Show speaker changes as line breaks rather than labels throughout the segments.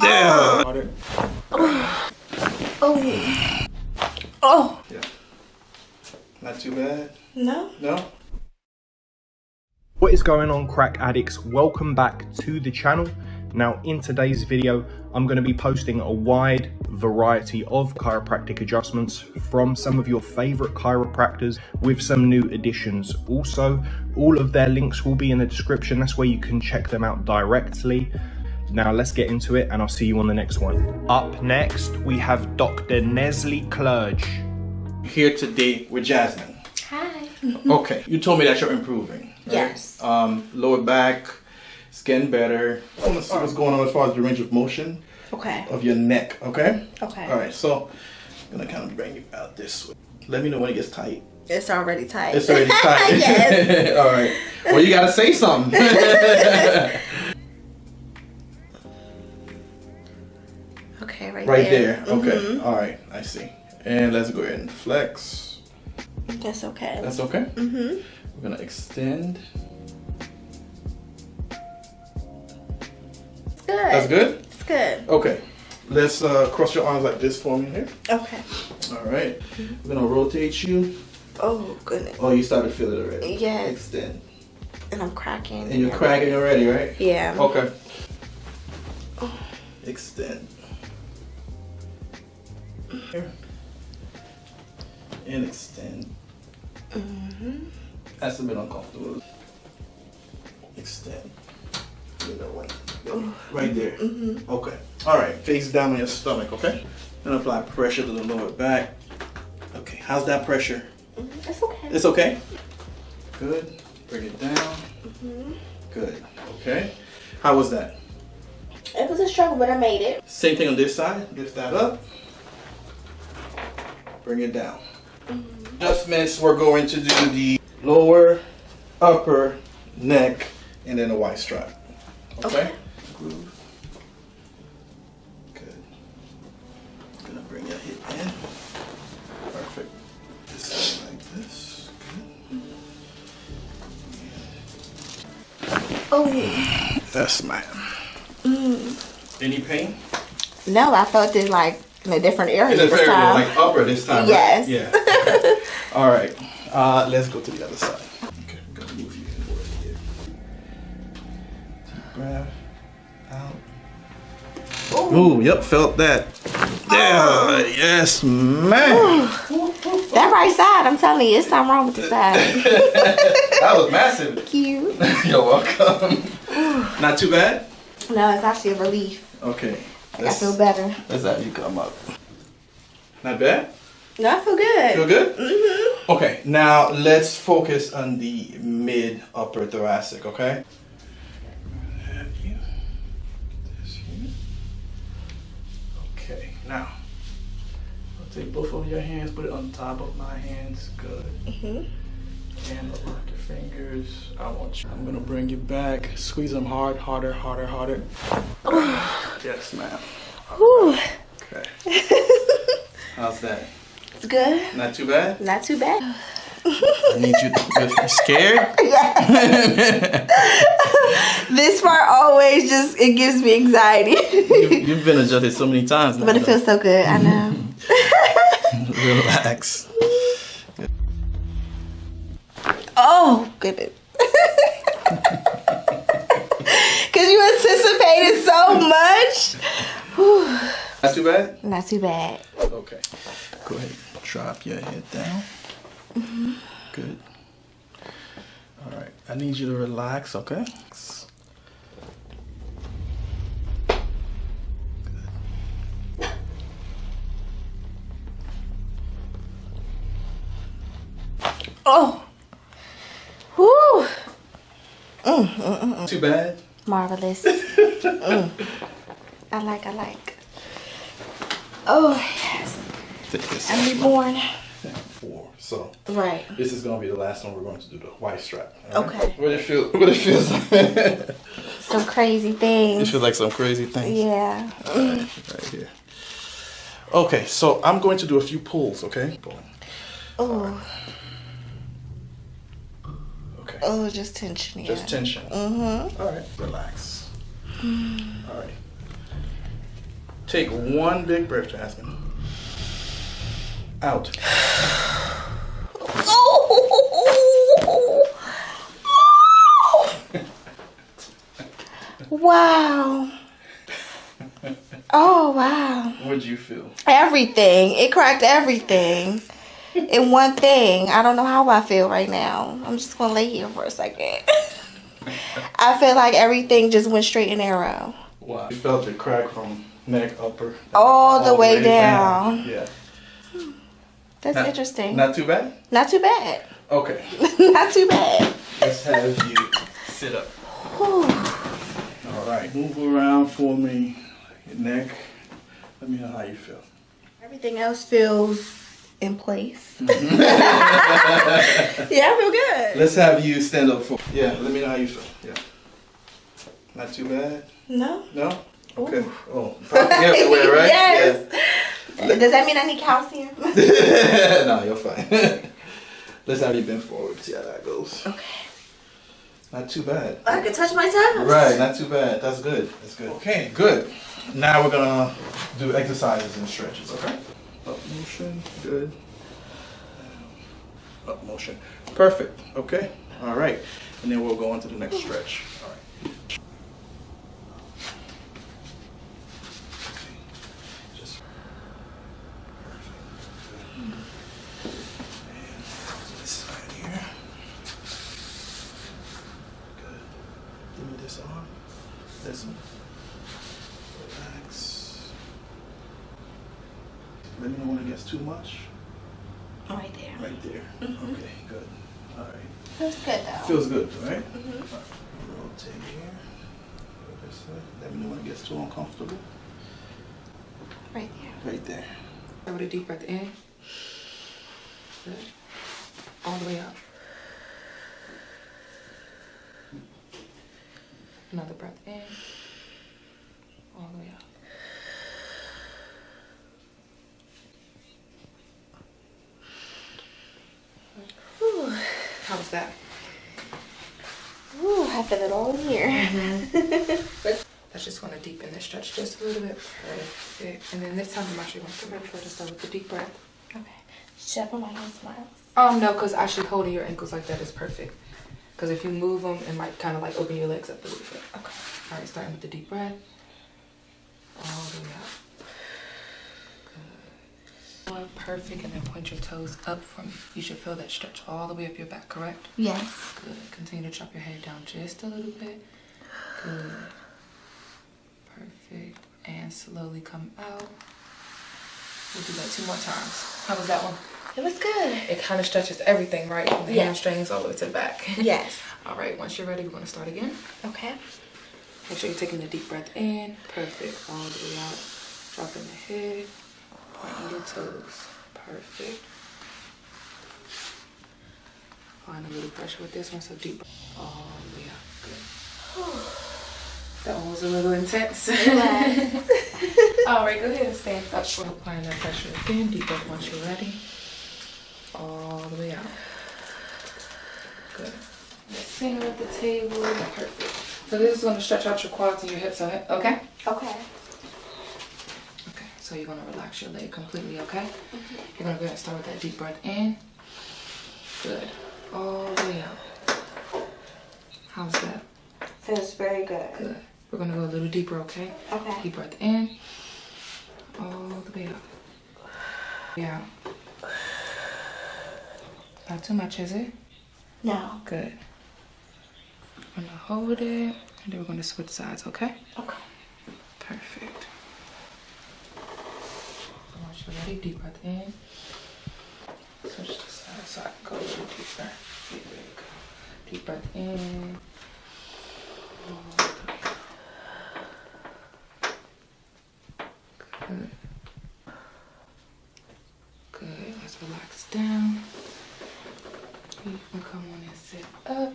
There.
Oh. Oh.
Yeah. Not too bad.
No.
No.
What is going on crack addicts? Welcome back to the channel. Now in today's video, I'm going to be posting a wide variety of chiropractic adjustments from some of your favorite chiropractors with some new additions. Also, all of their links will be in the description. That's where you can check them out directly. Now let's get into it and I'll see you on the next one. Up next, we have Dr. Nesly Clerge.
Here today with Jasmine.
Hi.
Okay. You told me that you're improving. right?
Yes.
Um, lower back, it's getting better. I want to see what's going on as far as the range of motion
Okay.
of your neck. Okay.
Okay.
All right. So I'm gonna kind of bring you out this way. Let me know when it gets tight.
It's already tight.
It's already tight.
yes.
All right. Well, you gotta say something.
Okay, right,
right
there.
there. Okay.
Mhm.
All right. I see. And let's go ahead and flex.
That's okay.
That's okay.
mm-hmm.
We're gonna extend.
It's good.
That's good.
It's good.
Okay. Let's uh, cross your arms like this for me here.
Okay.
All right. We're gonna rotate you.
Oh goodness.
Oh, you started to feel it already.
Yes.
Extend.
And I'm cracking.
And you're cracking already, right?
Yeah.
Okay. Extend. Here. And extend.
Mm-hmm.
That's a bit uncomfortable. Extend. You know what? Right there.
Mm-hmm.
Okay. All right. Face down on your stomach. Okay. And apply pressure to the lower back. Okay. How's that pressure?
It's okay.
It's okay. Good. Bring it down.
Mhm.
Good. Okay. How was that?
It was a struggle, but I made it.
Same thing on this side. Lift that up. Bring it down. Adjustments. We're going to do the lower, upper, neck, and then the Y strap. Okay.
Okay.
Groove. Good. Gonna bring your hip in. Perfect. This side like this.
Oh.
That's my.
Mm.
Any pain?
No, I felt it like in a different area
It's a
this
very
time.
like upper this time.
Yes.
Right? Yeah. Okay. All right. Uh, let's go to the other side. Okay, I'm gonna move you forward here. Deep breath out. Ooh, yep, felt that. Yeah, yes, man.
that right side, I'm telling you, it's something wrong with the side.
that was massive.
Cute.
You're welcome. Not too bad.
No, it's actually a relief.
Okay.
I feel better.
Let's have you come up. Not bad.
No, I feel good.
Feel good?
Mm-hmm.
Okay, now let's focus on the mid upper thoracic, okay? Have you get this here. Okay, now I'll take both of your hands, put it on top of my hands. Good.
Mhm.
And lock your fingers. I want you. I'm gonna bring you back. Squeeze them hard, harder, harder, harder. yes, ma'am.
Whew.
Okay. How's that?
It's good.
Not too bad.
Not too bad.
I need you. You scared?
This part always just it gives me anxiety.
You've, you've been adjusted so many times now.
but it feels so good. I know.
Relax.
Oh goodness. Cause you anticipated so much. Whew.
Not too bad?
Not too bad.
Okay. Go ahead. Drop your head down. Mm-hmm. Good. All right. I need you to relax, okay?
Oh. Whew. Mm, mm, mm, mm.
Too bad?
Marvelous. Mm. I like, I like. Oh, yes. I'm reborn.
Four. So
Right.
this is gonna be the last one we're going to do the Y strap. all right?
Okay.
What it feel? What it feels like?
Some crazy things.
It feels like some crazy things.
Yeah.
Alright, right here. Okay, so I'm going to do a few pulls. Okay.
Oh,
Okay.
Oh, just tension. Yeah.
Just tension.
Mm-hmm.
All right. Relax. All right. Take one big breath, Jasmine. Out.
wow. Oh wow.
What'd you feel?
Everything. It cracked everything. In one thing. I don't know how I feel right now. I'm just gonna lay here for a second. I feel like everything just went straight and arrow.
Wow. You felt the crack from neck upper.
All the way down.
Yeah.
That's
Not-
interesting. Not,
Not too bad?
Not too bad.
Okay.
Not too bad.
Let's have you sit up.
Whew.
All right. Move around for me. Your neck. Let me know how you feel.
Everything else feels in place. yeah, I feel good.
Let's have you stand up for. Yeah. Let me know how you feel. Yeah. Not too bad.
No?
No. Okay. Oh, probably the other way, right?
yes. Does that mean I need calcium?
Yeah. no, you're fine. Let's have you bend forward. See how that goes.
okay.
Not too bad.
I can touch my toes.
Right, not too bad. That's good. That's good. Okay, good. Now we're gonna do exercises and stretches, okay? Up motion, good. Up motion. Perfect. Okay? Alright. And then we'll go on to the next stretch. Alright. Just perfect. This side here. Good. This arm. This one. Relax. Let me know when it gets too much.
Right there.
Right there. Mm-hmm. Okay, good. All right.
Feels good though.
Feels good, right? All right. Rotate here. This way. Let me know when it gets too uncomfortable.
right there.
Right there.
Start with a deep breath in. Good. All the way up. Another breath in. All the way up.
Whew.
How was that?
Ooh, I feel it all in here.
That's just want to deepen the stretch just a little bit. Perfect. And then this time I'm actually going to further. Start with the deep breath.
Okay. Should I put my hands my
Um, no, because actually holding your ankles like that is perfect. Because if you move them, it might kind of like open your legs up a little bit.
Okay.
All right, starting with the deep breath. All the way up. Perfect, and then point your toes up from. You should feel that stretch all the way up your back, correct?
Yes.
Good. Continue to drop your head down just a little bit. Good. Perfect. And slowly come out. We'll do that two more times. How was that one?
It was good.
It kind of stretches everything, right? From the
Yeah.
hamstrings all the way to the back.
Yes.
all right, once you're ready, we're going to start again.
Okay.
Make sure you're taking a deep breath in. Perfect. All the way out. Dropping the head. Pointing your toes. Perfect. Find a little pressure with this one, so deep. Oh, yeah. Good. That one was a little intense. All right, go ahead and stand up. We're applying that pressure again. Deep breath once you're ready. All the way out. Good. The center of the table. Perfect. So this is going to stretch out your quads and your hips, okay? Okay. So you're going to relax your leg completely, okay? Mm -hmm. You're going to go ahead and start with that deep breath in. Good. All the way out. How's that?
Feels very good.
Good. We're going to go a little deeper, okay?
Okay.
Deep breath in. All the way up. Yeah. Not too much, is it?
No.
Good. I'm gonna hold it, and then we're gonna switch sides, okay?
Okay.
Perfect. Ready, deep breath in. Switch to side so I can go a little deeper. There we go. Deep breath in. Good. Good. Let's relax down. You can come on and sit up.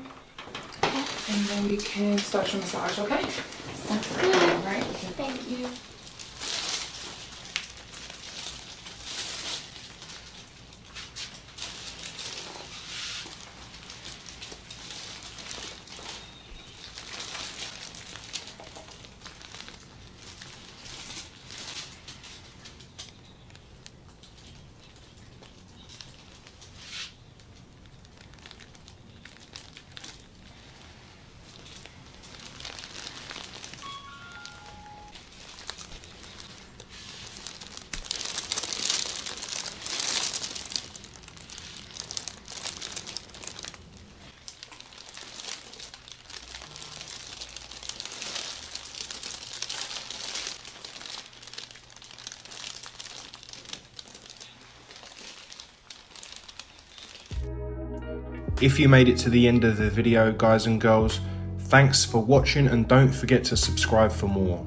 And then we can start your massage, okay?
Sounds good.
All right.
Thank you.
If you made it to the end of the video, guys and girls, thanks for watching and don't forget to subscribe for more.